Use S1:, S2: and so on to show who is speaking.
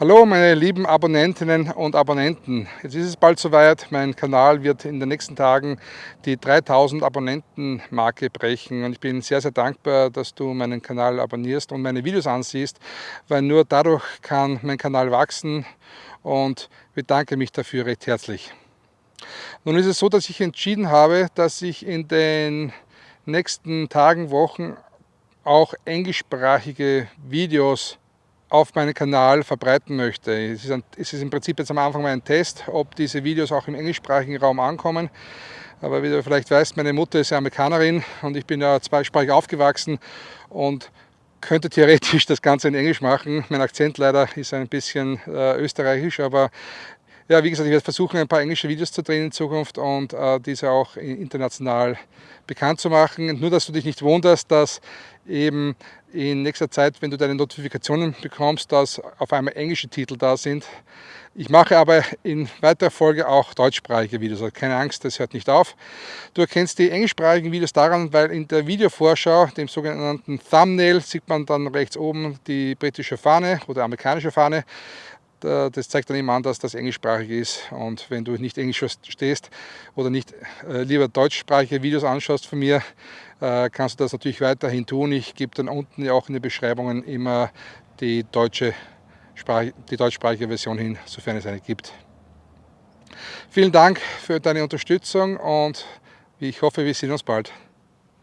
S1: Hallo meine lieben Abonnentinnen und Abonnenten. Jetzt ist es bald soweit, mein Kanal wird in den nächsten Tagen die 3000 Abonnenten Marke brechen und ich bin sehr sehr dankbar, dass du meinen Kanal abonnierst und meine Videos ansiehst, weil nur dadurch kann mein Kanal wachsen und bedanke mich dafür recht herzlich. Nun ist es so, dass ich entschieden habe, dass ich in den nächsten Tagen, Wochen auch englischsprachige Videos auf meinen Kanal verbreiten möchte. Es ist, ein, es ist im Prinzip jetzt am Anfang mal ein Test, ob diese Videos auch im englischsprachigen Raum ankommen. Aber wie du vielleicht weißt, meine Mutter ist ja Amerikanerin und ich bin ja zweisprachig aufgewachsen und könnte theoretisch das Ganze in Englisch machen. Mein Akzent leider ist ein bisschen äh, österreichisch, aber ja, wie gesagt, ich werde versuchen, ein paar englische Videos zu drehen in Zukunft und äh, diese auch international bekannt zu machen. Nur, dass du dich nicht wunderst, dass eben in nächster Zeit, wenn du deine Notifikationen bekommst, dass auf einmal englische Titel da sind. Ich mache aber in weiterer Folge auch deutschsprachige Videos, also keine Angst, das hört nicht auf. Du erkennst die englischsprachigen Videos daran, weil in der Videovorschau, dem sogenannten Thumbnail, sieht man dann rechts oben die britische Fahne oder amerikanische Fahne das zeigt dann immer an, dass das englischsprachig ist. Und wenn du nicht Englisch verstehst oder nicht äh, lieber deutschsprachige Videos anschaust von mir, äh, kannst du das natürlich weiterhin tun. Ich gebe dann unten auch in den Beschreibungen immer die, deutsche die deutschsprachige Version hin, sofern es eine gibt. Vielen Dank für deine Unterstützung und ich hoffe, wir sehen uns bald.